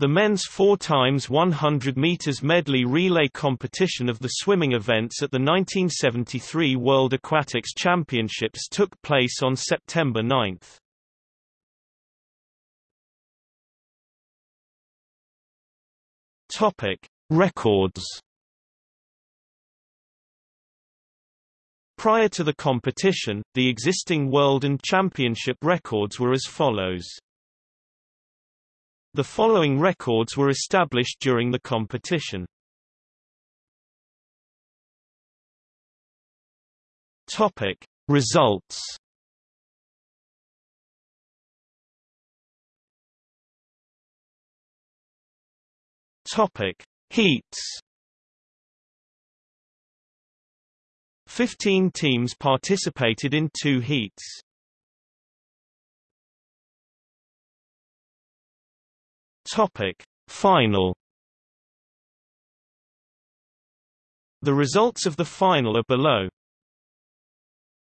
The men's 4 times 100 meters medley relay competition of the swimming events at the 1973 World Aquatics Championships took place on September 9. Topic: Records. Prior to the competition, the existing world and championship records were as follows. The following records were established during the competition. Topic: Results. Topic: Heats. 15 teams participated in two heats. Topic: Final. The results of the final are below.